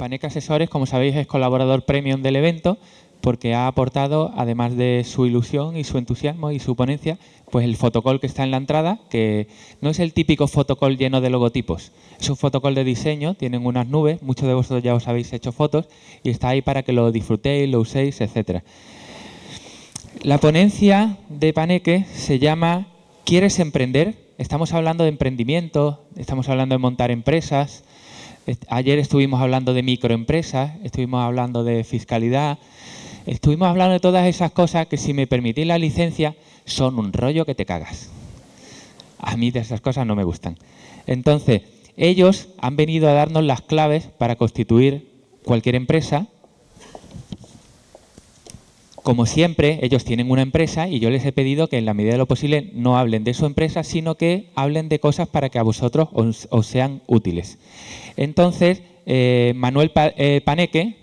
Paneque Asesores, como sabéis, es colaborador premium del evento porque ha aportado, además de su ilusión y su entusiasmo y su ponencia, pues el fotocall que está en la entrada, que no es el típico fotocall lleno de logotipos, es un fotocall de diseño, tienen unas nubes, muchos de vosotros ya os habéis hecho fotos y está ahí para que lo disfrutéis, lo uséis, etcétera. La ponencia de Paneque se llama ¿Quieres emprender? Estamos hablando de emprendimiento, estamos hablando de montar empresas, Ayer estuvimos hablando de microempresas, estuvimos hablando de fiscalidad, estuvimos hablando de todas esas cosas que si me permitís la licencia son un rollo que te cagas. A mí de esas cosas no me gustan. Entonces, ellos han venido a darnos las claves para constituir cualquier empresa como siempre, ellos tienen una empresa y yo les he pedido que en la medida de lo posible no hablen de su empresa, sino que hablen de cosas para que a vosotros os, sean útiles. Entonces, eh, Manuel eh, Paneque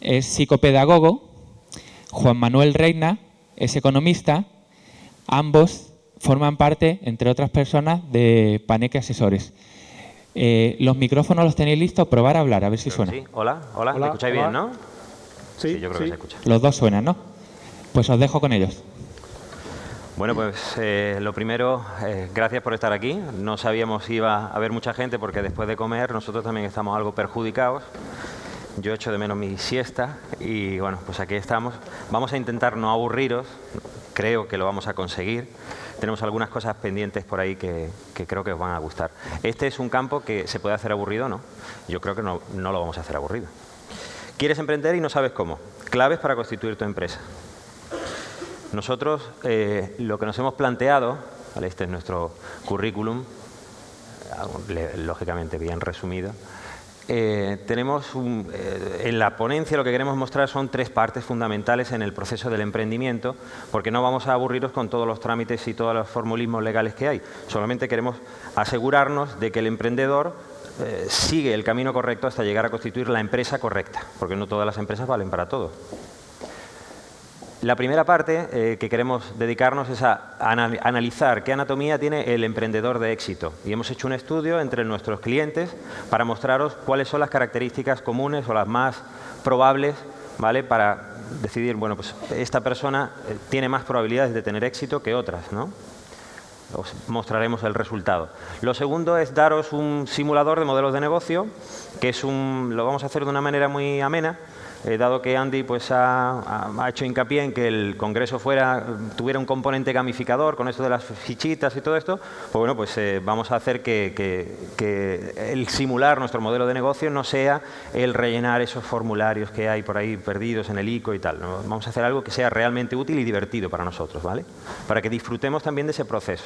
es psicopedagogo, Juan Manuel Reina es economista, ambos forman parte, entre otras personas, de Paneque Asesores. Eh, los micrófonos los tenéis listos, probar a hablar, a ver si suena. Sí, hola, hola, ¿me escucháis bien, no? Sí, yo creo que se escucha. Los dos suenan, ¿no? Pues os dejo con ellos. Bueno, pues eh, lo primero, eh, gracias por estar aquí. No sabíamos si iba a haber mucha gente porque después de comer nosotros también estamos algo perjudicados. Yo echo de menos mi siesta y bueno, pues aquí estamos. Vamos a intentar no aburriros, creo que lo vamos a conseguir. Tenemos algunas cosas pendientes por ahí que, creo que os van a gustar. Este es un campo que se puede hacer aburrido, ¿no? Yo creo que no, no lo vamos a hacer aburrido. Quieres emprender y no sabes cómo. Claves para constituir tu empresa. Nosotros eh, lo que nos hemos planteado, este es nuestro currículum, lógicamente bien resumido, eh, tenemos eh, en la ponencia lo que queremos mostrar son tres partes fundamentales en el proceso del emprendimiento, porque no vamos a aburriros con todos los trámites y todos los formulismos legales que hay. Solamente queremos asegurarnos de que el emprendedor sigue el camino correcto hasta llegar a constituir la empresa correcta, porque no todas las empresas valen para todo. La primera parte eh, que queremos dedicarnos es a analizar qué anatomía tiene el emprendedor de éxito. Y hemos hecho un estudio entre nuestros clientes para mostraros cuáles son las características comunes o las más probables ¿vale? para decidir, bueno, pues esta persona eh, tiene más probabilidades de tener éxito que otras. ¿no? os mostraremos el resultado. Lo segundo es daros un simulador de modelos de negocio, que es un, lo vamos a hacer de una manera muy amena, eh, dado que Andy pues, ha, hecho hincapié en que el congreso fuera, tuviera un componente gamificador con esto de las fichitas y todo esto, pues bueno, pues eh, vamos a hacer que, el simular nuestro modelo de negocio no sea el rellenar esos formularios que hay por ahí perdidos en el ICO y tal. Vamos a hacer algo que sea realmente útil y divertido para nosotros, ¿vale? Para que disfrutemos también de ese proceso.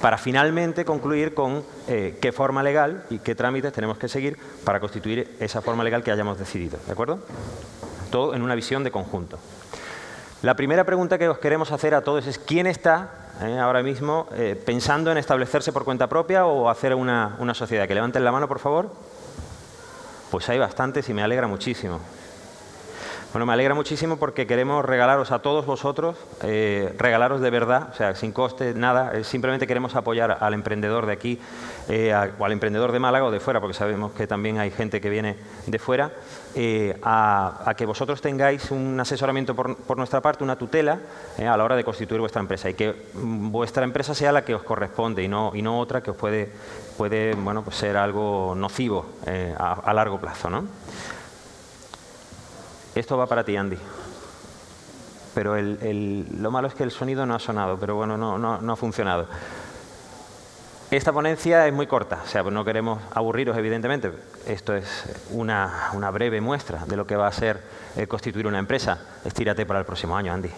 Para finalmente concluir con eh, qué forma legal y qué trámites tenemos que seguir para constituir esa forma legal que hayamos decidido, ¿de acuerdo? Todo en una visión de conjunto. La primera pregunta que os queremos hacer a todos es ¿quién está eh, ahora mismo eh, pensando en establecerse por cuenta propia o hacer una, una sociedad? Que levanten la mano, por favor. Pues hay bastantes y me alegra muchísimo. Bueno, me alegra muchísimo porque queremos regalaros a todos vosotros, eh, regalaros de verdad, o sea, sin coste, nada, eh, simplemente queremos apoyar al emprendedor de aquí eh, o al emprendedor de Málaga o de fuera, porque sabemos que también hay gente que viene de fuera, a, que vosotros tengáis un asesoramiento por, nuestra parte, una tutela a la hora de constituir vuestra empresa y que mm, vuestra empresa sea la que os corresponde y no, y no otra que os puede, puede bueno, pues ser algo nocivo a, a largo plazo. ¿no? Esto va para ti, Andy. Pero lo malo es que el sonido no ha sonado, pero bueno, no, no, ha funcionado. Esta ponencia es muy corta, o sea, no queremos aburriros, evidentemente. Esto es una, breve muestra de lo que va a ser eh, constituir una empresa. Estírate para el próximo año, Andy.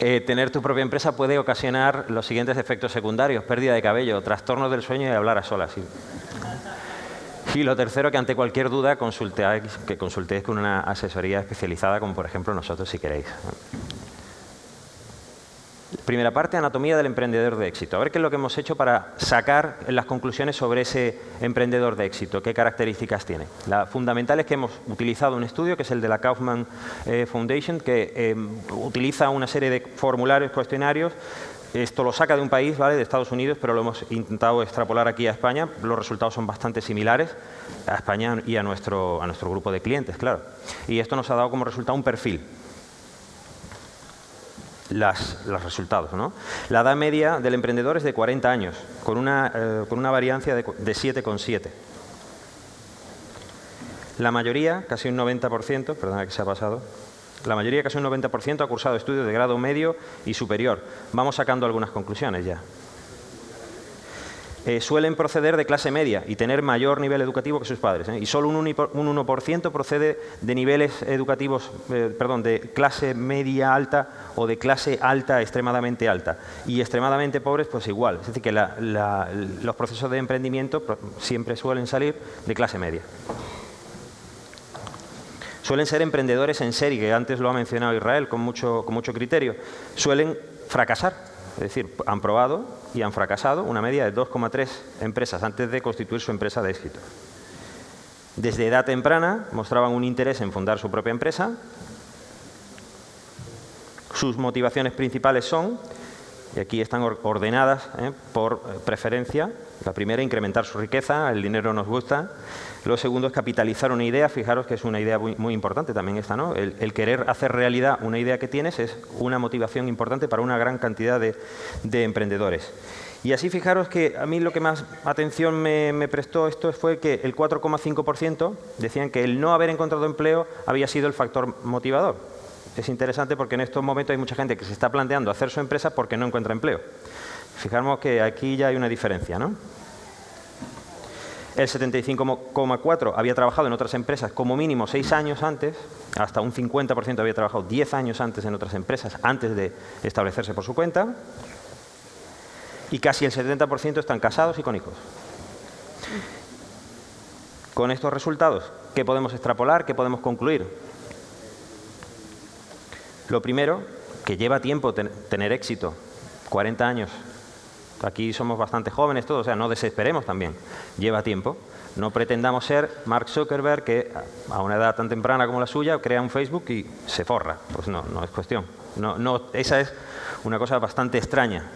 Eh, tener tu propia empresa puede ocasionar los siguientes efectos secundarios. Pérdida de cabello, trastornos del sueño y hablar a solas. Y lo tercero, que ante cualquier duda consultéis, que consultéis con una asesoría especializada, como por ejemplo nosotros si queréis. Primera parte, anatomía del emprendedor de éxito. A ver qué es lo que hemos hecho para sacar las conclusiones sobre ese emprendedor de éxito, qué características tiene. La fundamental es que hemos utilizado un estudio, que es el de la Kaufman eh, Foundation, que eh, utiliza una serie de formularios, cuestionarios, esto lo saca de un país, ¿vale? de Estados Unidos, pero lo hemos intentado extrapolar aquí a España. Los resultados son bastante similares a España y a nuestro, a nuestro grupo de clientes, claro. Y esto nos ha dado como resultado un perfil. Las, los resultados. ¿no? La edad media del emprendedor es de 40 años, con una, eh, con una variancia de, de 7,7. La mayoría, casi un 90%, perdona que se ha pasado, la mayoría, casi un 90%, ha cursado estudios de grado medio y superior. Vamos sacando algunas conclusiones ya. Eh, suelen proceder de clase media y tener mayor nivel educativo que sus padres. ¿eh? Y solo un, 1% procede de niveles educativos, eh, perdón, de clase media alta o de clase alta extremadamente alta. Y extremadamente pobres, pues igual. Es decir, que los procesos de emprendimiento siempre suelen salir de clase media suelen ser emprendedores en serie, que antes lo ha mencionado Israel con mucho, con mucho criterio, suelen fracasar. Es decir, han probado y han fracasado una media de 2,3 empresas antes de constituir su empresa de éxito. Desde edad temprana mostraban un interés en fundar su propia empresa. Sus motivaciones principales son, y aquí están ordenadas ¿eh? por preferencia, la primera, incrementar su riqueza, el dinero nos gusta. Lo segundo es capitalizar una idea, fijaros que es una idea muy, importante también esta, ¿no? El, querer hacer realidad una idea que tienes es una motivación importante para una gran cantidad de, emprendedores. Y así fijaros que a mí lo que más atención me, prestó esto fue que el 4,5% decían que el no haber encontrado empleo había sido el factor motivador. Es interesante porque en estos momentos hay mucha gente que se está planteando hacer su empresa porque no encuentra empleo. Fijaros que aquí ya hay una diferencia, ¿no? El 75,4 había trabajado en otras empresas como mínimo seis años antes, hasta un 50% había trabajado 10 años antes en otras empresas, antes de establecerse por su cuenta, y casi el 70% están casados y con hijos. Con estos resultados, ¿qué podemos extrapolar? ¿Qué podemos concluir? Lo primero, que lleva tiempo tener éxito, 40 años Aquí somos bastante jóvenes todos, o sea, no desesperemos también. Lleva tiempo. No pretendamos ser Mark Zuckerberg que a una edad tan temprana como la suya crea un Facebook y se forra. Pues no, no es cuestión. No, no, esa es una cosa bastante extraña.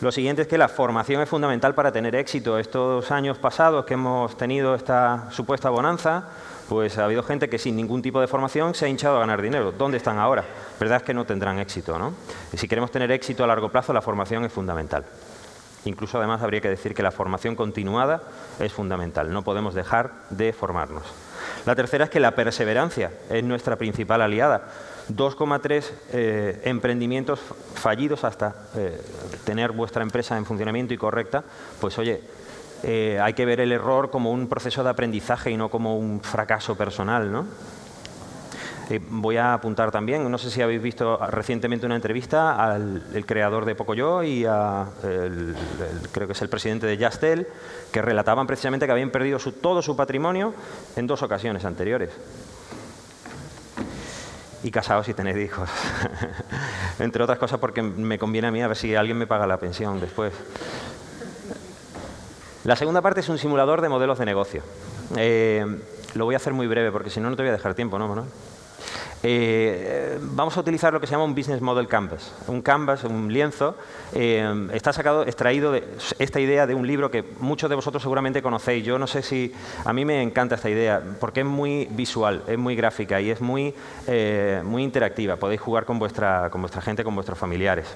Lo siguiente es que la formación es fundamental para tener éxito. Estos años pasados que hemos tenido esta supuesta bonanza, pues ha habido gente que sin ningún tipo de formación se ha hinchado a ganar dinero. ¿Dónde están ahora? verdad es que no tendrán éxito. ¿no? Y si queremos tener éxito a largo plazo, la formación es fundamental. Incluso además habría que decir que la formación continuada es fundamental. No podemos dejar de formarnos. La tercera es que la perseverancia es nuestra principal aliada. 2,3 eh, emprendimientos fallidos hasta eh, tener vuestra empresa en funcionamiento y correcta, pues oye, eh, hay que ver el error como un proceso de aprendizaje y no como un fracaso personal, ¿no? Eh, voy a apuntar también, no sé si habéis visto recientemente una entrevista al creador de Pocoyo y a creo que es el presidente de Yastel, que relataban precisamente que habían perdido todo su patrimonio en dos ocasiones anteriores. Y casados si tenéis hijos. Entre otras cosas porque me conviene a mí a ver si alguien me paga la pensión después. La segunda parte es un simulador de modelos de negocio. Eh, lo voy a hacer muy breve porque si no, no te voy a dejar tiempo, ¿no, Manuel? Eh, vamos a utilizar lo que se llama un Business Model Canvas. Un canvas, un lienzo, eh, está sacado, extraído de esta idea de un libro que muchos de vosotros seguramente conocéis. Yo no sé si... A mí me encanta esta idea porque es muy visual, es muy gráfica y es muy, eh, muy interactiva. Podéis jugar con vuestra, con vuestra gente, con vuestros familiares.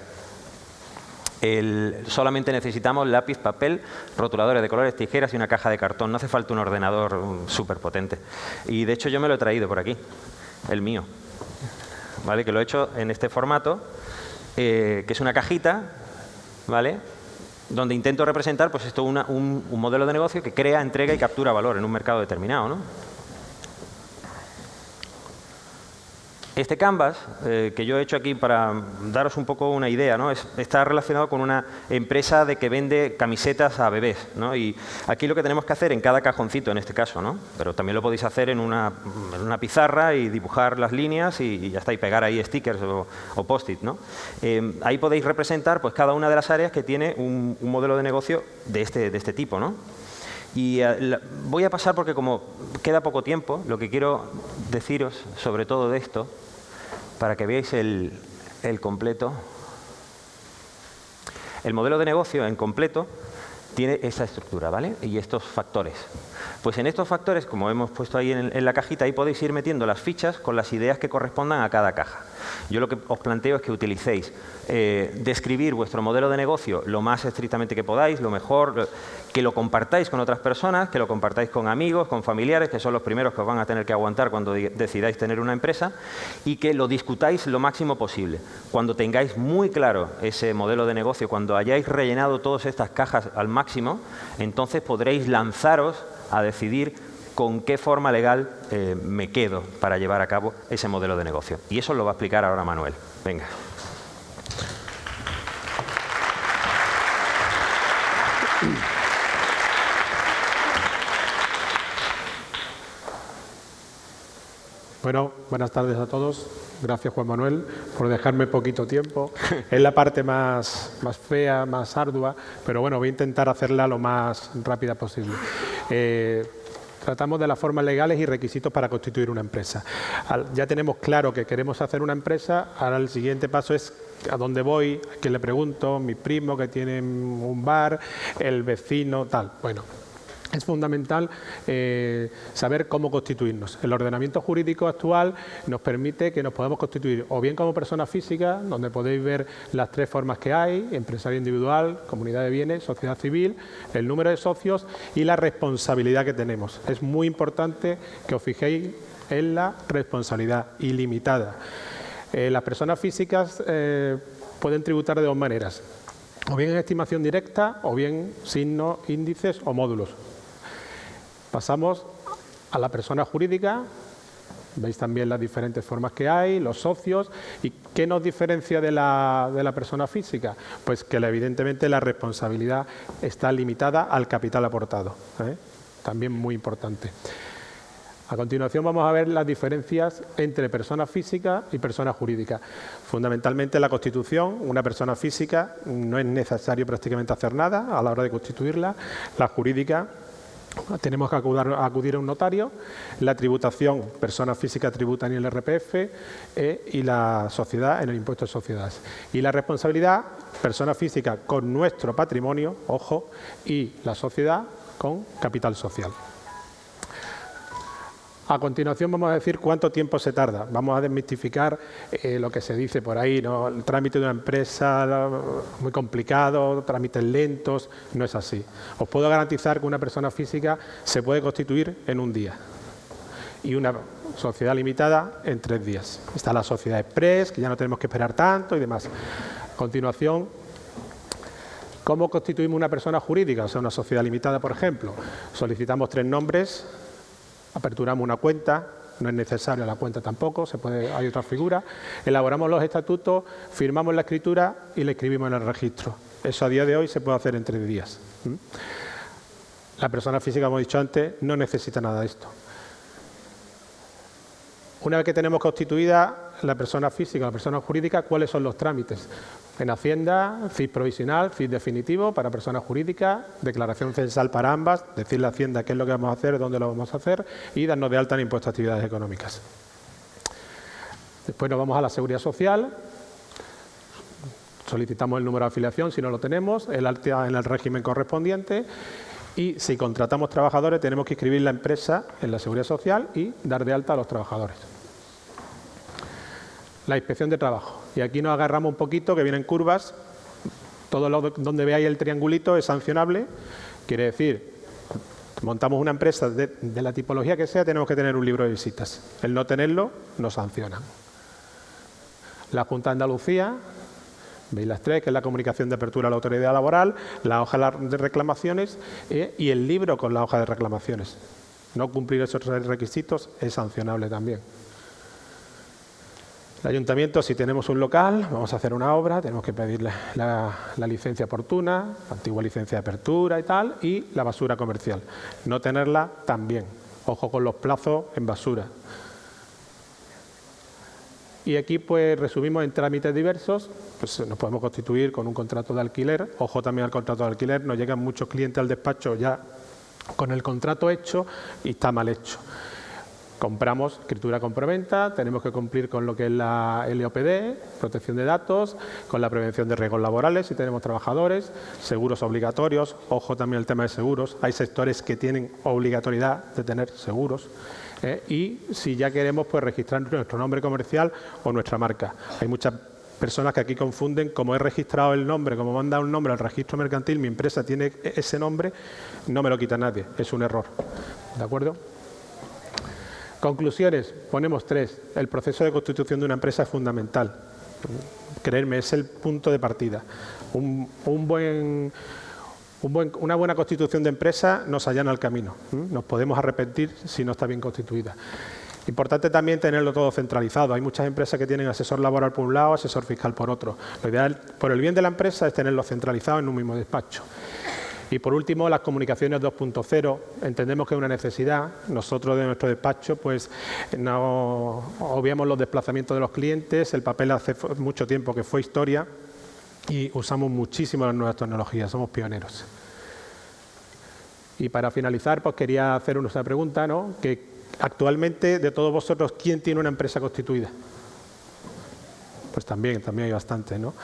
Solamente necesitamos lápiz, papel, rotuladores de colores, tijeras y una caja de cartón. No hace falta un ordenador súper potente. Y de hecho yo me lo he traído por aquí el mío, ¿vale? que lo he hecho en este formato, eh, que es una cajita, ¿vale? donde intento representar pues esto un, un modelo de negocio que crea, entrega y captura valor en un mercado determinado. ¿no? Este canvas, eh, que yo he hecho aquí para daros un poco una idea, ¿no? está relacionado con una empresa de que vende camisetas a bebés. ¿no? Y aquí lo que tenemos que hacer en cada cajoncito, en este caso, ¿no? pero también lo podéis hacer en una, pizarra y dibujar las líneas y, ya está, y pegar ahí stickers o, post-it. ¿no? Eh, ahí podéis representar pues, cada una de las áreas que tiene un, modelo de negocio de este, de este tipo. ¿no? Y eh, voy a pasar porque como queda poco tiempo, lo que quiero deciros sobre todo de esto para que veáis el, completo. el modelo de negocio en completo tiene esa estructura, ¿vale? Y estos factores. Pues en estos factores, como hemos puesto ahí en, la cajita, ahí podéis ir metiendo las fichas con las ideas que correspondan a cada caja. Yo lo que os planteo es que utilicéis eh, describir vuestro modelo de negocio lo más estrictamente que podáis, lo mejor, que lo compartáis con otras personas, que lo compartáis con amigos, con familiares, que son los primeros que os van a tener que aguantar cuando decidáis tener una empresa, y que lo discutáis lo máximo posible. Cuando tengáis muy claro ese modelo de negocio, cuando hayáis rellenado todas estas cajas al máximo, entonces podréis lanzaros a decidir con qué forma legal eh, me quedo para llevar a cabo ese modelo de negocio. Y eso lo va a explicar ahora Manuel. Venga. Bueno, buenas tardes a todos. Gracias, Juan Manuel, por dejarme poquito tiempo. Es la parte más, más fea, más ardua, pero bueno, voy a intentar hacerla lo más rápida posible. Eh, tratamos de las formas legales y requisitos para constituir una empresa. ya tenemos claro que queremos hacer una empresa, ahora el siguiente paso es a dónde voy, a quién le pregunto, mi primo que tiene un bar, el vecino, tal. Bueno, es fundamental eh, saber cómo constituirnos. El ordenamiento jurídico actual nos permite que nos podamos constituir o bien como persona física, donde podéis ver las tres formas que hay, empresario individual, comunidad de bienes, sociedad civil, el número de socios y la responsabilidad que tenemos. Es muy importante que os fijéis en la responsabilidad ilimitada. Eh, las personas físicas eh, pueden tributar de dos maneras, o bien en estimación directa o bien signos, índices o módulos. Pasamos a la persona jurídica, veis también las diferentes formas que hay, los socios, y ¿qué nos diferencia de la, de la persona física? Pues que evidentemente la responsabilidad está limitada al capital aportado, ¿eh? también muy importante. A continuación vamos a ver las diferencias entre persona física y persona jurídica. Fundamentalmente la Constitución, una persona física no es necesario prácticamente hacer nada a la hora de constituirla, la jurídica tenemos que acudir, a un notario, la tributación, persona física tributa en el RPF eh, y la sociedad en el impuesto de sociedades. Y la responsabilidad, persona física con nuestro patrimonio, ojo, y la sociedad con capital social. A continuación vamos a decir cuánto tiempo se tarda. Vamos a desmitificar eh, lo que se dice por ahí, ¿no? el trámite de una empresa muy complicado, trámites lentos, no es así. Os puedo garantizar que una persona física se puede constituir en un día y una sociedad limitada en tres días. Está la sociedad express, que ya no tenemos que esperar tanto y demás. A continuación, ¿cómo constituimos una persona jurídica? O sea, una sociedad limitada, por ejemplo. Solicitamos tres nombres, aperturamos una cuenta, no es necesaria la cuenta tampoco, se puede, hay otra figura, elaboramos los estatutos, firmamos la escritura y la escribimos en el registro. Eso a día de hoy se puede hacer en tres días. La persona física, como he dicho antes, no necesita nada de esto. Una vez que tenemos constituida la persona física, la persona jurídica, ¿cuáles son los trámites? En Hacienda, CIS provisional, CIS definitivo para personas jurídicas, declaración censal para ambas, decirle a Hacienda qué es lo que vamos a hacer, dónde lo vamos a hacer y darnos de alta en impuestos a actividades económicas. Después nos vamos a la seguridad social, solicitamos el número de afiliación si no lo tenemos, el alta en el régimen correspondiente y si contratamos trabajadores tenemos que inscribir la empresa en la seguridad social y dar de alta a los trabajadores. La inspección de trabajo. Y aquí nos agarramos un poquito, que vienen curvas. Todo lo donde veáis el triangulito es sancionable. Quiere decir, montamos una empresa de, la tipología que sea, tenemos que tener un libro de visitas. El no tenerlo nos sanciona. La Junta de Andalucía, veis las tres, que es la comunicación de apertura a la autoridad laboral, la hoja de reclamaciones eh, y el libro con la hoja de reclamaciones. No cumplir esos requisitos es sancionable también. El ayuntamiento, si tenemos un local, vamos a hacer una obra, tenemos que pedir la, licencia oportuna, antigua licencia de apertura y tal, y la basura comercial. No tenerla también. Ojo con los plazos en basura. Y aquí pues resumimos en trámites diversos, pues nos podemos constituir con un contrato de alquiler. Ojo también al contrato de alquiler, nos llegan muchos clientes al despacho ya con el contrato hecho y está mal hecho. compramos escritura compraventa, tenemos que cumplir con lo que es la LOPD, protección de datos, con la prevención de riesgos laborales si tenemos trabajadores, seguros obligatorios, ojo también el tema de seguros, hay sectores que tienen obligatoriedad de tener seguros. ¿Eh? y si ya queremos pues registrar nuestro nombre comercial o nuestra marca. Hay muchas personas que aquí confunden, como he registrado el nombre, como manda un nombre al registro mercantil, mi empresa tiene ese nombre, no me lo quita nadie, es un error. ¿De acuerdo? Conclusiones, ponemos tres. El proceso de constitución de una empresa es fundamental. Creerme, es el punto de partida. Un, buen, una buena constitución de empresa nos allana el camino. Nos podemos arrepentir si no está bien constituida. Importante también tenerlo todo centralizado. Hay muchas empresas que tienen asesor laboral por un lado, asesor fiscal por otro. Lo ideal, por el bien de la empresa, es tenerlo centralizado en un mismo despacho. Y por último, las comunicaciones 2.0, entendemos que es una necesidad. Nosotros de nuestro despacho pues no obviamos los desplazamientos de los clientes, el papel hace mucho tiempo que fue historia y usamos muchísimo las nuevas tecnologías, somos pioneros. Y para finalizar, pues quería hacer una pregunta, ¿no? Que actualmente, de todos vosotros, ¿quién tiene una empresa constituida? pues también, también hay bastante. ¿no?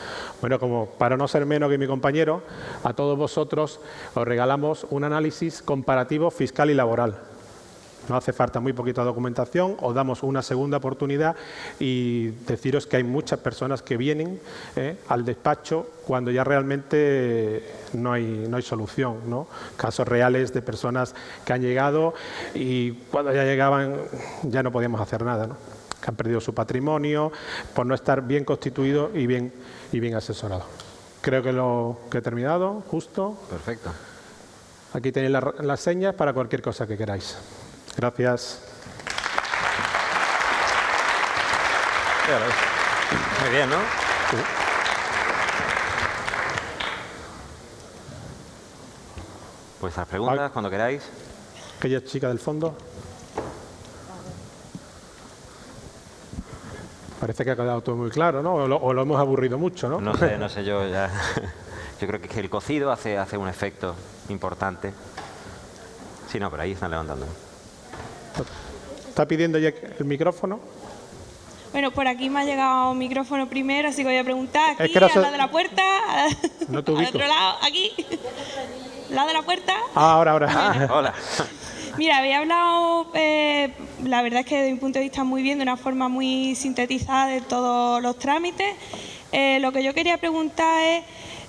Bueno, como para no ser menos que mi compañero, a todos vosotros os regalamos un análisis comparativo fiscal y laboral. No hace falta muy poquita documentación, os damos una segunda oportunidad y deciros que hay muchas personas que vienen ¿eh? al despacho cuando ya realmente no hay, no hay solución. ¿no? Casos reales de personas que han llegado y cuando ya llegaban ya no podíamos hacer nada. ¿no? que han perdido su patrimonio por no estar bien constituido y bien, y bien asesorado. Creo que lo que he terminado, justo. Perfecto. Aquí tenéis las señas para cualquier cosa que queráis. Gracias. Muy bien, ¿no? Pues las preguntas, cuando queráis. Aquella chica del fondo. Parece que ha quedado todo muy claro, ¿no? O lo, hemos aburrido mucho, ¿no? No sé, no sé yo ya. Yo creo que el cocido hace, hace un efecto importante. Sí, no, pero ahí están levantando. ¿Está pidiendo ya el micrófono? Bueno, por aquí me ha llegado un micrófono primero, así que voy a preguntar aquí, es que de la puerta, no al otro lado, aquí, lado de la puerta. Ah, ahora, ahora. Hola. Mira, había hablado, eh, la verdad es que desde mi punto de vista muy bien, de una forma muy sintetizada de todos los trámites. Eh, lo que yo quería preguntar es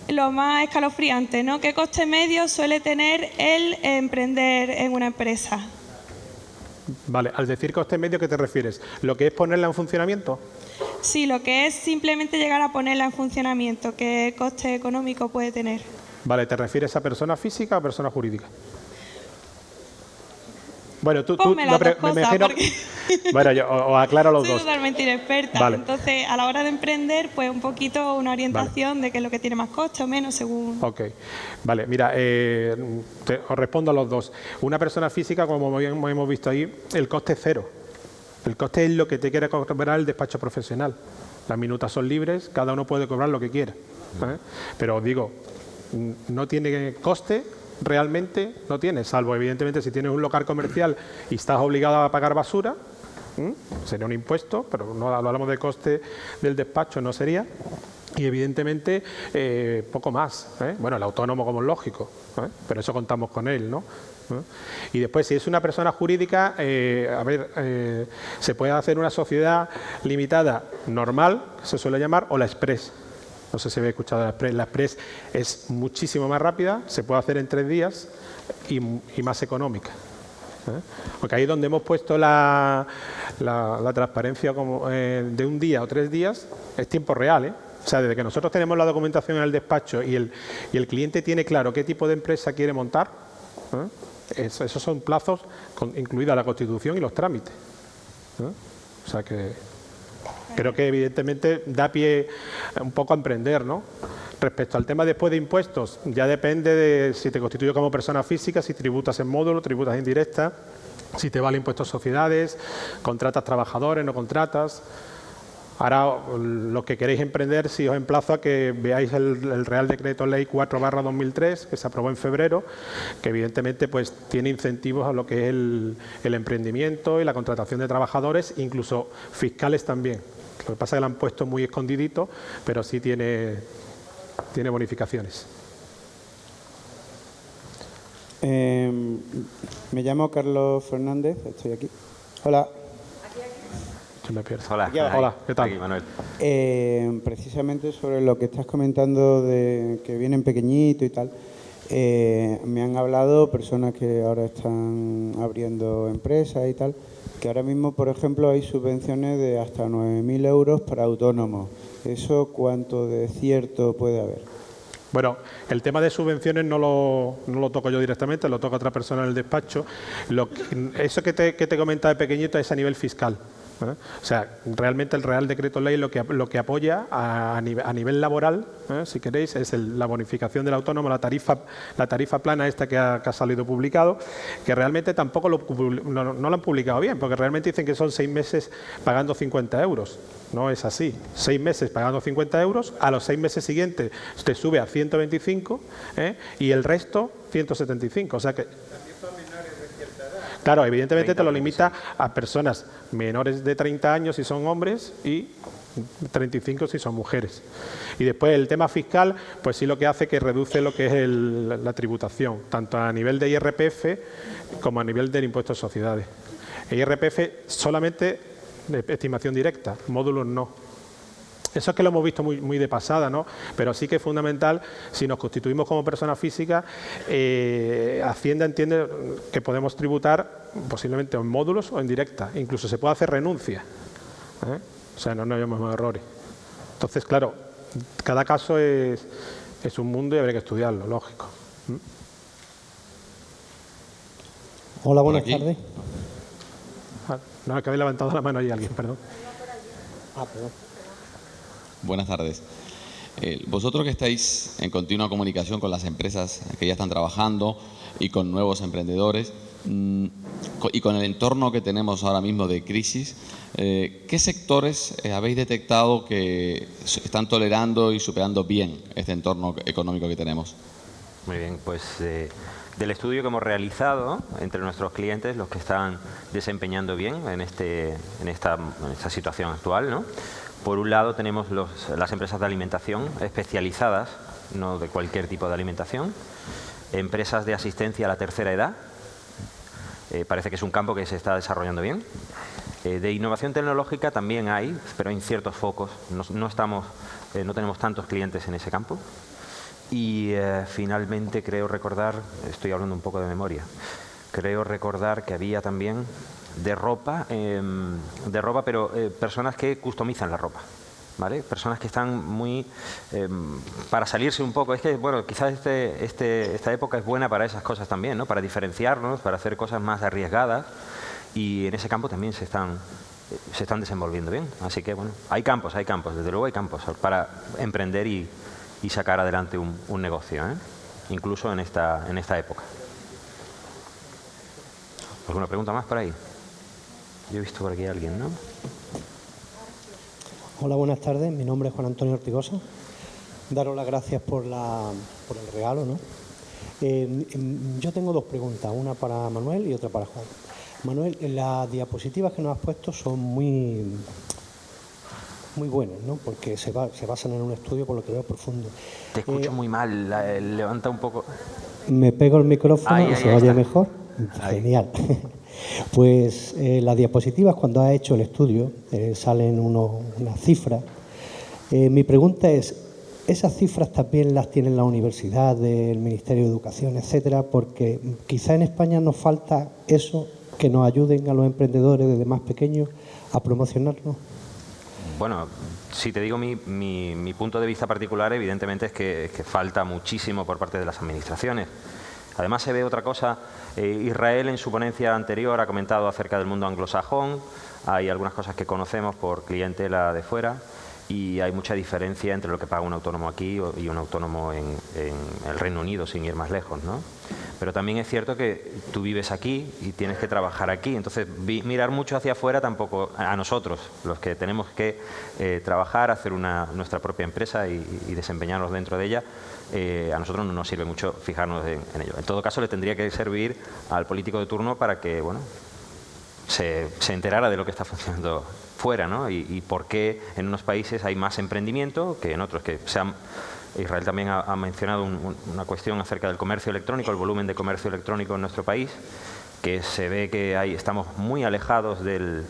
lo más escalofriante, ¿no? ¿Qué coste medio suele tener el emprender en una empresa? Vale, al decir coste medio, ¿qué te refieres? ¿Lo que es ponerla en funcionamiento? Sí, lo que es simplemente llegar a ponerla en funcionamiento. ¿Qué coste económico puede tener? Vale, ¿te refieres a persona física o persona jurídica? Bueno, tú, tú me, imagino... Bueno, yo os aclaro los Soy dos. totalmente inexperta. Entonces, a la hora de emprender, pues un poquito una orientación de qué es lo que tiene más coste o menos según... Ok. Vale, mira, eh, os respondo a los dos. Una persona física, como hemos visto ahí, el coste es cero. El coste es lo que te quiere cobrar el despacho profesional. Las minutas son libres, cada uno puede cobrar lo que quiera. ¿eh? Pero os digo, no tiene coste realmente no tienes, salvo evidentemente si tienes un local comercial y estás obligado a pagar basura, sería un impuesto, pero no hablamos de coste del despacho, no sería. Y evidentemente eh, poco más. ¿eh? Bueno, el autónomo como es lógico, ¿eh? pero eso contamos con él, ¿no? Y después, si es una persona jurídica, a ver, se puede hacer una sociedad limitada normal, que se suele llamar, o la express. No sé si habéis escuchado la Express. La Express es muchísimo más rápida, se puede hacer en tres días y, más económica. ¿eh? Porque ahí donde hemos puesto la, transparencia como, eh, de un día o tres días, es tiempo real. ¿eh? O sea, desde que nosotros tenemos la documentación en el despacho y el, y el cliente tiene claro qué tipo de empresa quiere montar, esos son plazos, incluida la constitución y los trámites. O sea que Creo que evidentemente da pie un poco a emprender, ¿no? Respecto al tema después de impuestos, ya depende de si te constituyes como persona física, si tributas en módulo, tributas indirecta, si te vale impuestos sociedades, contratas trabajadores, no contratas. Ahora, lo que queréis emprender, si os emplazo a que veáis el, Real Decreto Ley 4 2003, que se aprobó en febrero, que evidentemente pues, tiene incentivos a lo que es el, emprendimiento y la contratación de trabajadores, incluso fiscales también. Lo que pasa es que lo han puesto muy escondidito, pero sí tiene, tiene bonificaciones. Em, me llamo Carlos Fernández, estoy aquí. Hola. Hola, Hola, ¿qué tal? Manuel. Eh, precisamente sobre lo que estás comentando de que vienen pequeñitos y tal, eh, me han hablado personas que ahora están abriendo empresas y tal, que ahora mismo, por ejemplo, hay subvenciones de hasta 9.000 euros para autónomos. ¿Eso cuánto de cierto puede haber? Bueno, el tema de subvenciones no lo, toco yo directamente, lo toca otra persona en el despacho. Lo, eso que te, que te comenta de pequeñito es a nivel fiscal. ¿Eh? O sea, realmente el Real Decreto Ley lo que, lo que apoya a, nivel, laboral, ¿eh? si queréis, es la bonificación del autónomo, la tarifa, la tarifa plana esta que ha, salido publicado, que realmente tampoco lo, no, lo han publicado bien, porque realmente dicen que son seis meses pagando 50 euros. No es así. Seis meses pagando 50 euros, a los seis meses siguientes te sube a 125 ¿eh? y el resto 175. O sea que Claro, evidentemente te lo limita a personas menores de 30 años si son hombres y 35 si son mujeres. Y después el tema fiscal, pues sí lo que hace que reduce lo que es la tributación, tanto a nivel de IRPF como a nivel del impuesto de sociedades. El IRPF solamente estimación directa, módulos no. Eso es que lo hemos visto muy, muy de pasada, ¿no? Pero sí que es fundamental, si nos constituimos como personas físicas, eh, Hacienda entiende que podemos tributar posiblemente en módulos o en directa. Incluso se puede hacer renuncia. ¿eh? O sea, no, no hayamos errores. Entonces, claro, cada caso es, es un mundo y habría que estudiarlo, lógico. ¿Mm? Hola, buenas tardes. Ah, no, que habéis levantado la mano ahí alguien, perdón. Ah, perdón. Buenas tardes. Eh, vosotros que estáis en continua comunicación con las empresas que ya están trabajando y con nuevos emprendedores mm, y con el entorno que tenemos ahora mismo de crisis, eh, ¿qué sectores eh, habéis detectado que están tolerando y superando bien este entorno económico que tenemos? Muy bien, pues del estudio que hemos realizado entre nuestros clientes, los que están desempeñando bien en, este, en, esta, en esta situación actual, ¿no? Por un lado tenemos las empresas de alimentación especializadas, no de cualquier tipo de alimentación, empresas de asistencia a la tercera edad, eh, parece que es un campo que se está desarrollando bien. Eh, de innovación tecnológica también hay, pero en ciertos focos, no, estamos, eh, no tenemos tantos clientes en ese campo. Y finalmente creo recordar, estoy hablando un poco de memoria, creo recordar que había también de ropa, em, de ropa pero eh, personas que customizan la ropa. ¿Vale? Personas que están muy... Em, para salirse un poco. Es que, bueno, quizás este, este, esta época es buena para esas cosas también, ¿no? Para diferenciarnos, para hacer cosas más arriesgadas. Y en ese campo también se están, se están desenvolviendo bien. Así que, bueno, hay campos, hay campos. Desde luego hay campos para emprender y, y sacar adelante un, un negocio, ¿eh? Incluso en esta, en esta época. ¿Alguna pregunta más por ahí? Yo he visto por aquí a alguien, ¿no? Hola, buenas tardes. Mi nombre es Juan Antonio Ortigosa. Daros las gracias por, la, por el regalo, ¿no? Eh, em, yo tengo dos preguntas, una para Manuel y otra para Juan. Manuel, las diapositivas que nos has puesto son muy, muy buenas, ¿no? Porque se, se basan en un estudio, por lo que veo, profundo. Te escucho eh, muy mal, levanta un poco. ¿Me pego el micrófono se vaya mejor? Genial. Pues eh, las diapositivas, cuando ha hecho el estudio, eh, salen unas cifras. Eh, mi pregunta es, ¿esas cifras también las tiene la universidad, el Ministerio de Educación, etcétera? Porque quizá en España nos falta eso, que nos ayuden a los emprendedores desde más pequeños a promocionarnos. Bueno, si te digo mi, punto de vista particular, evidentemente es que falta muchísimo por parte de las administraciones. Además se ve otra cosa, eh, Israel en su ponencia anterior ha comentado acerca del mundo anglosajón, hay algunas cosas que conocemos por clientela de fuera y hay mucha diferencia entre lo que paga un autónomo aquí y un autónomo en, el Reino Unido, sin ir más lejos. ¿no? Pero también es cierto que tú vives aquí y tienes que trabajar aquí, entonces mirar mucho hacia afuera tampoco, a nosotros, los que tenemos que eh, trabajar, hacer una, nuestra propia empresa y, desempeñarnos dentro de ella, eh, a nosotros no nos sirve mucho fijarnos en, ello. En todo caso, le tendría que servir al político de turno para que bueno, se, se enterara de lo que está funcionando fuera, ¿no? Y, por qué en unos países hay más emprendimiento que en otros. que Israel también ha, mencionado una cuestión acerca del comercio electrónico, el volumen de comercio electrónico en nuestro país, que se ve que hay, estamos muy alejados de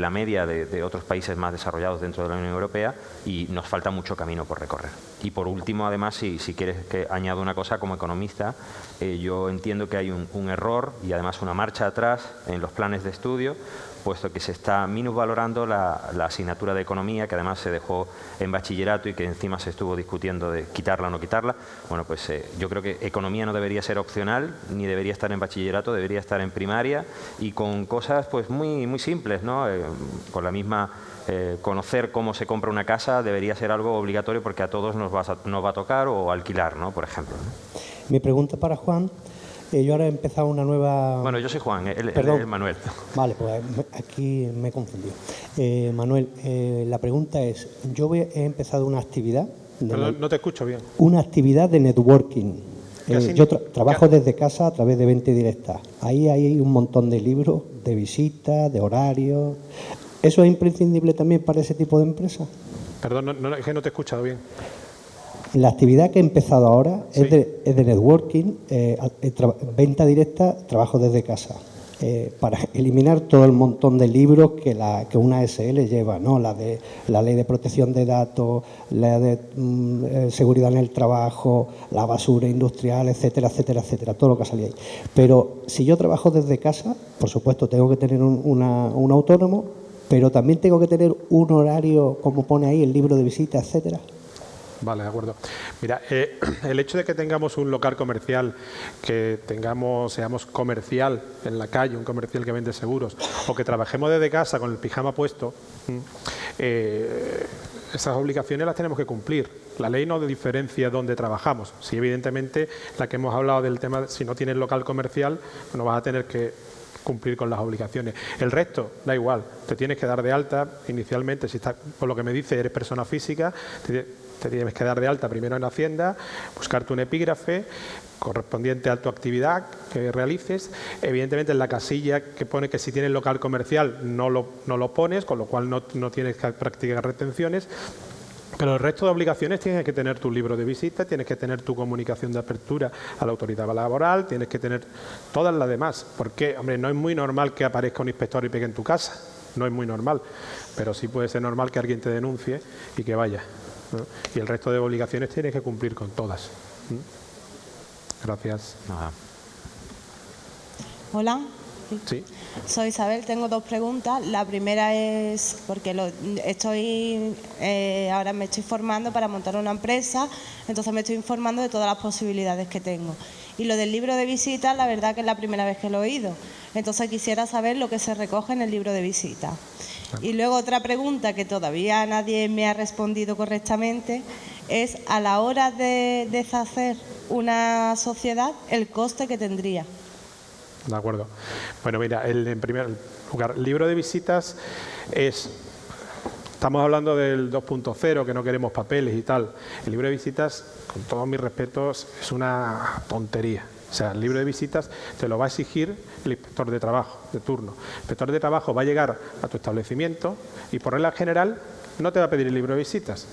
la media de, otros países más desarrollados dentro de la Unión Europea y nos falta mucho camino por recorrer. Y por último, además, si, si quieres que añado una cosa como economista, eh, yo entiendo que hay un error y además una marcha atrás en los planes de estudio puesto que se está minusvalorando la, la asignatura de economía, que además se dejó en bachillerato y que encima se estuvo discutiendo de quitarla o no quitarla. Bueno, pues eh, yo creo que economía no debería ser opcional, ni debería estar en bachillerato, debería estar en primaria y con cosas pues muy, muy simples, ¿no? Eh, con la misma eh, conocer cómo se compra una casa debería ser algo obligatorio porque a todos nos va a, nos va a tocar o alquilar, ¿no? por ejemplo. Mi pregunta para Juan eh, yo ahora he empezado una nueva... Bueno, yo soy Juan, él, es Manuel. Vale, pues aquí me he confundido. Eh, Manuel, eh, la pregunta es, yo he empezado una actividad... Perdón, no te escucho bien. Una actividad de networking. yo trabajo desde casa a través de 20 directas. Ahí hay un montón de libros, de visitas, de horarios. ¿Eso es imprescindible también para ese tipo de empresas? Perdón, no, es que no te he escuchado bien. La actividad que he empezado ahora es, de, networking, eh, venta directa, trabajo desde casa. Eh, para eliminar todo el montón de libros que, la, que una SL lleva, ¿no? la de la ley de protección de datos, la de mm, eh, seguridad en el trabajo, la basura industrial, etcétera, etcétera, etcétera, todo lo que salía ahí. Pero si yo trabajo desde casa, por supuesto tengo que tener un, un autónomo, pero también tengo que tener un horario, como pone ahí el libro de visita, etcétera. Vale, de acuerdo. Mira, eh, el hecho de que tengamos un local comercial, que tengamos, seamos comercial en la calle, un comercial que vende seguros, o que trabajemos desde casa con el pijama puesto, eh, esas obligaciones las tenemos que cumplir. La ley no diferencia dónde trabajamos. Si evidentemente la que hemos hablado del tema, si no tienes local comercial, no vas a tener que cumplir con las obligaciones. El resto, da igual, te tienes que dar de alta inicialmente, si está, por lo que me dice, eres persona física, te tienes que dar de alta primero en Hacienda, buscarte un epígrafe correspondiente a tu actividad que realices. Evidentemente en la casilla que pone que si tienes local comercial no lo, no lo pones, con lo cual no, no tienes que practicar retenciones. Pero el resto de obligaciones tienes que tener tu libro de visita, tienes que tener tu comunicación de apertura a la autoridad laboral, tienes que tener todas las demás. Porque, hombre, no es muy normal que aparezca un inspector y pegue en tu casa, no es muy normal. Pero sí puede ser normal que alguien te denuncie y que vaya. Y el resto de obligaciones tienes que cumplir con todas. Gracias. Hola. Sí. Soy Isabel, tengo dos preguntas. La primera es porque lo, estoy eh, ahora me estoy formando para montar una empresa, entonces me estoy informando de todas las posibilidades que tengo. Y lo del libro de visita, la verdad que es la primera vez que lo he oído. Entonces quisiera saber lo que se recoge en el libro de visita. Y luego otra pregunta que todavía nadie me ha respondido correctamente es a la hora de deshacer una sociedad el coste que tendría. De acuerdo. Bueno, mira, el, en primer lugar, libro de visitas es Estamos hablando del 2.0, que no queremos papeles y tal. El libro de visitas, con todos mis respetos, es una tontería. O sea, el libro de visitas te lo va a exigir el inspector de trabajo, de turno. El inspector de trabajo va a llegar a tu establecimiento y por regla general no te va a pedir el libro de visitas.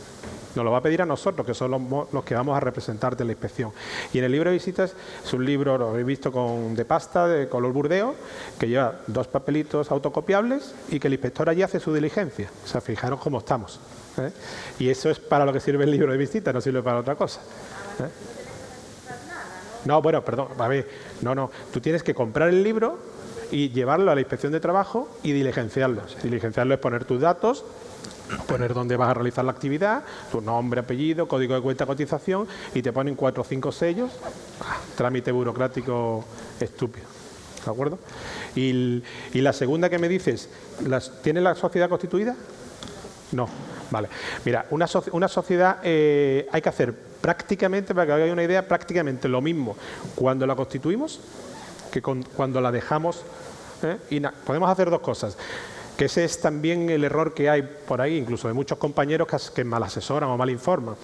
Nos lo va a pedir a nosotros, que son los, que vamos a representarte en la inspección. Y en el libro de visitas es un libro, lo he visto con, de pasta, de color burdeo, que lleva dos papelitos autocopiables y que el inspector allí hace su diligencia. O sea, fijaros cómo estamos. ¿eh? Y eso es para lo que sirve el libro de visitas, no sirve para otra cosa. ¿eh? No, bueno, perdón, a ver, no, no. Tú tienes que comprar el libro y llevarlo a la inspección de trabajo y diligenciarlo. Diligenciarlo es poner tus datos, poner dónde vas a realizar la actividad, tu nombre, apellido, código de cuenta, cotización y te ponen cuatro o cinco sellos. Ah, trámite burocrático estúpido. ¿De acuerdo? Y, la segunda que me dices, ¿las, ¿tiene la sociedad constituida? No. Vale. Mira, una, una sociedad eh, hay que hacer prácticamente, para que hagáis una idea, prácticamente lo mismo cuando la constituimos que cuando la dejamos. ¿eh? Y podemos hacer dos cosas que ese es también el error que hay por ahí, incluso de muchos compañeros que, mal asesoran o mal informan.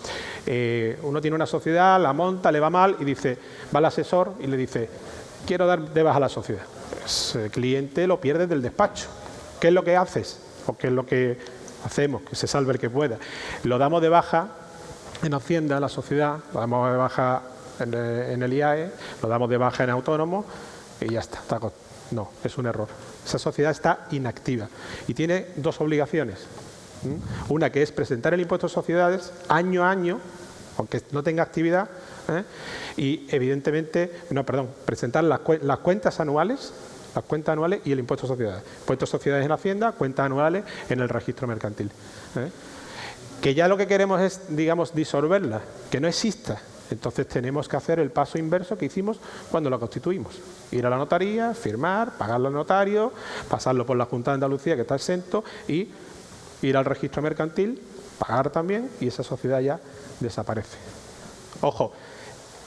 Eh, uno tiene una sociedad, la monta, le va mal y dice, va al asesor y le dice, quiero dar de baja a la sociedad. Pues el cliente lo pierde del despacho. ¿Qué es lo que haces? ¿O qué es lo que hacemos? Que se salve el que pueda. Lo damos de baja en Hacienda, la sociedad, lo damos de baja en el IAE, lo damos de baja en autónomo y ya está. No, es un error. Esa sociedad está inactiva y tiene dos obligaciones. Una que es presentar el impuesto de sociedades año a año, aunque no tenga actividad, ¿eh? y evidentemente, no, perdón, presentar las, cuentas anuales las cuentas anuales y el impuesto de sociedades. Impuesto de sociedades en Hacienda, cuentas anuales en el registro mercantil. ¿eh? Que ya lo que queremos es, digamos, disolverla, que no exista. Entonces tenemos que hacer el paso inverso que hicimos cuando la constituimos. Ir a la notaría, firmar, pagarlo al notario, pasarlo por la Junta de Andalucía que está exento y ir al registro mercantil, pagar también y esa sociedad ya desaparece. Ojo,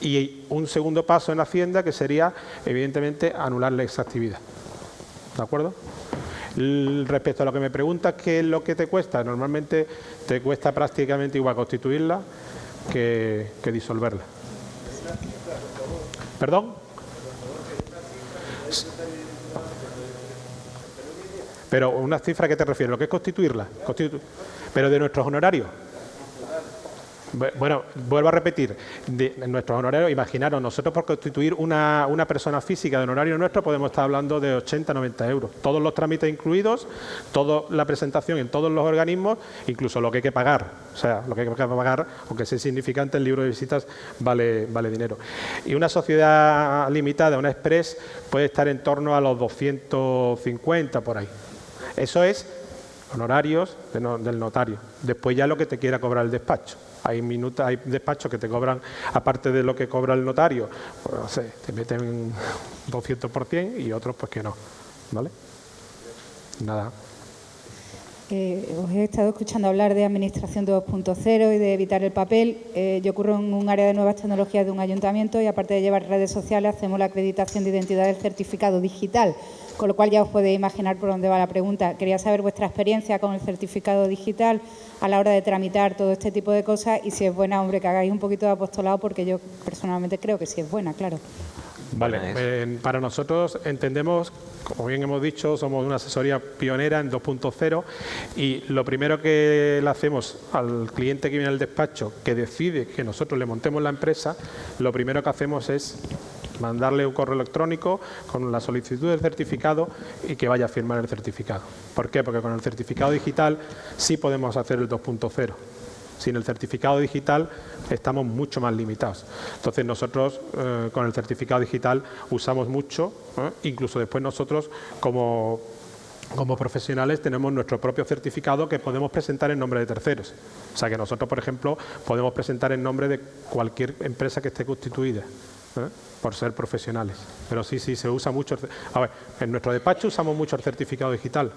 y un segundo paso en Hacienda que sería evidentemente anularle esa actividad. ¿De acuerdo? Respecto a lo que me preguntas, ¿qué es lo que te cuesta? Normalmente te cuesta prácticamente igual constituirla que, disolverla. ¿Perdón? Pero una cifra que te refiero, ¿lo que es constituirla? pero de nuestros honorarios. Bueno, vuelvo a repetir, nuestros honorarios, imaginaros, nosotros por constituir una, una, persona física de honorario nuestro podemos estar hablando de 80, 90 euros. Todos los trámites incluidos, toda la presentación en todos los organismos, incluso lo que hay que pagar. O sea, lo que hay que pagar, aunque sea insignificante, el libro de visitas vale, vale dinero. Y una sociedad limitada, una express, puede estar en torno a los 250 por ahí. Eso es honorarios del notario. Después ya lo que te quiera cobrar el despacho. Hay, minutos, hay despachos que te cobran, aparte de lo que cobra el notario, pues, no sé, te meten 200% y otros pues que no. ¿Vale? Nada. Eh, os he estado escuchando hablar de Administración 2.0 y de evitar el papel. Eh, yo ocurro en un área de nuevas tecnologías de un ayuntamiento y aparte de llevar redes sociales hacemos la acreditación de identidad del certificado digital con lo cual ya os podéis imaginar por dónde va la pregunta. Quería saber vuestra experiencia con el certificado digital a la hora de tramitar todo este tipo de cosas y si es buena, hombre, que hagáis un poquito de apostolado porque yo personalmente creo que sí es buena, claro. Vale, eh, para nosotros entendemos, como bien hemos dicho, somos una asesoría pionera en 2.0 y lo primero que le hacemos al cliente que viene al despacho que decide que nosotros le montemos la empresa, lo primero que hacemos es mandarle un correo electrónico con la solicitud del certificado y que vaya a firmar el certificado. ¿Por qué? Porque con el certificado digital sí podemos hacer el 2.0. Sin el certificado digital estamos mucho más limitados. Entonces nosotros eh, con el certificado digital usamos mucho, ¿eh? incluso después nosotros como, profesionales tenemos nuestro propio certificado que podemos presentar en nombre de terceros. O sea que nosotros, por ejemplo, podemos presentar en nombre de cualquier empresa que esté constituida. ¿eh? Por ser profesionales. Pero sí, sí, se usa mucho. A ver, en nuestro despacho usamos mucho el certificado digital.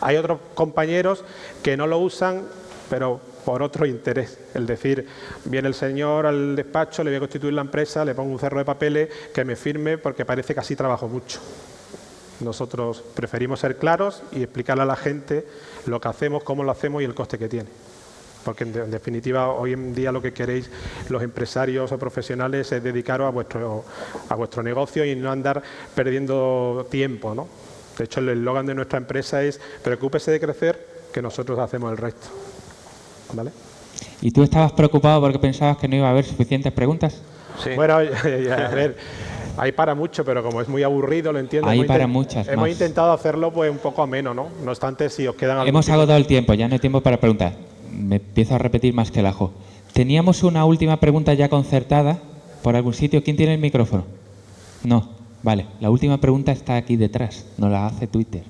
Hay otros compañeros que no lo usan, pero por otro interés. Es decir, viene el señor al despacho, le voy a constituir la empresa, le pongo un cerro de papeles que me firme porque parece que así trabajo mucho. Nosotros preferimos ser claros y explicarle a la gente lo que hacemos, cómo lo hacemos y el coste que tiene porque en, definitiva hoy en día lo que queréis los empresarios o profesionales es dedicaros a vuestro, a vuestro negocio y no andar perdiendo tiempo. ¿no? De hecho, el eslogan de nuestra empresa es preocúpese de crecer, que nosotros hacemos el resto. ¿Vale? ¿Y tú estabas preocupado porque pensabas que no iba a haber suficientes preguntas? Sí. Bueno, a ver, hay para mucho, pero como es muy aburrido, lo entiendo. Hay para muchas Hemos intentado hacerlo pues un poco ameno, ¿no? No obstante, si os quedan... Hemos agotado el tiempo, ya no hay tiempo para preguntar me empiezo a repetir más que el ajo. Teníamos una última pregunta ya concertada por algún sitio. ¿Quién tiene el micrófono? No. Vale, la última pregunta está aquí detrás, no la hace Twitter.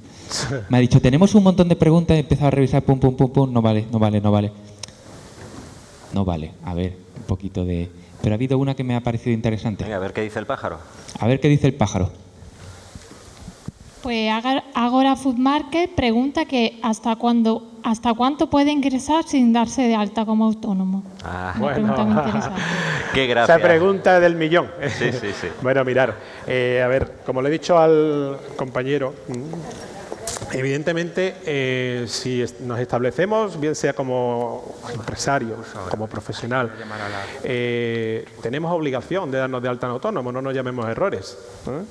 Me ha dicho, tenemos un montón de preguntas, he empezado a revisar, pum, pum, pum, pum, no vale, no vale, no vale. No vale, a ver, un poquito de... Pero ha habido una que me ha parecido interesante. a ver qué dice el pájaro. A ver qué dice el pájaro. Pues Agora Food Market pregunta que hasta cuándo, hasta cuánto puede ingresar sin darse de alta como autónomo. Ah, Una bueno, pregunta muy interesante. Qué gracia. Esa pregunta del millón. Sí, sí, sí. bueno, mirar, eh, a ver, como le he dicho al compañero, Evidentemente, eh, si nos establecemos, bien sea como empresario, como profesional, eh, tenemos obligación de darnos de alta en autónomo, no nos llamemos errores. ¿eh?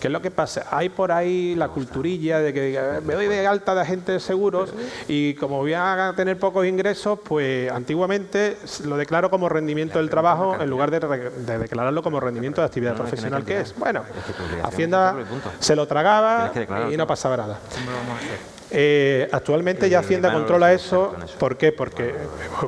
¿Qué es lo que pasa? Hay por ahí la culturilla de que me doy de alta de agentes seguros y como voy a tener pocos ingresos, pues antiguamente lo declaro como rendimiento del trabajo en lugar de, declararlo como rendimiento de actividad profesional que es. Bueno, Hacienda se lo tragaba y no pasaba nada. Eh, actualmente ya Hacienda controla eso. ¿Por qué? Porque,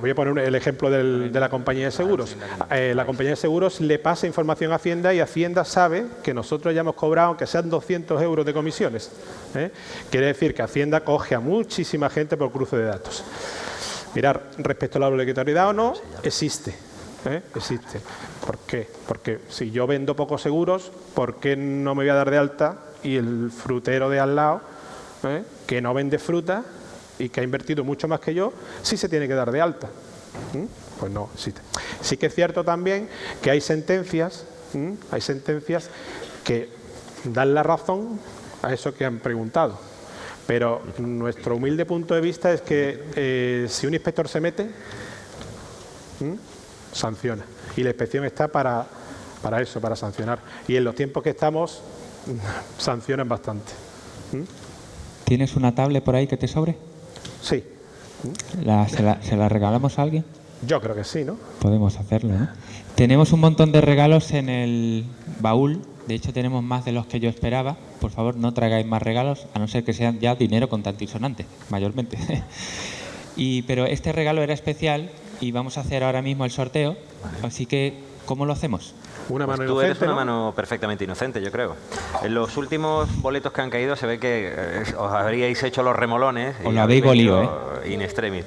voy a poner el ejemplo de la compañía de seguros. Eh, la compañía de seguros le pasa información a Hacienda y Hacienda sabe que nosotros ya hemos cobrado, aunque sean 200 euros de comisiones. ¿eh? Quiere decir que Hacienda coge a muchísima gente por cruce de datos. Mirar, respecto a la obligatoriedad o no, existe. Existe. ¿Por qué? Porque si yo vendo pocos seguros, ¿por qué no me voy a dar de alta y el frutero de al lado ¿eh? que no vende fruta y que ha invertido mucho más que yo, sí se tiene que dar de alta. Pues no existe. Sí que es cierto también que hay sentencias, hay sentencias que dan la razón a eso que han preguntado. Pero nuestro humilde punto de vista es que eh, si un inspector se mete, sanciona. Y la inspección está para, para eso, para sancionar. Y en los tiempos que estamos, sancionan bastante. ¿Tienes una tablet por ahí que te sobre? Sí. se, la, regalamos a alguien? Yo creo que sí, ¿no? Podemos hacerlo, ¿no? Tenemos un montón de regalos en el baúl. De hecho, tenemos más de los que yo esperaba. Por favor, no traigáis más regalos, a no ser que sean ya dinero con sonante, mayormente. y, pero este regalo era especial y vamos a hacer ahora mismo el sorteo. Así que, ¿cómo lo hacemos? Una pues mano tú eres una mano perfectamente inocente, yo creo. En los últimos boletos que han caído se ve que eh, os habríais hecho los remolones. Os lo habéis golido, ¿eh? In extremis.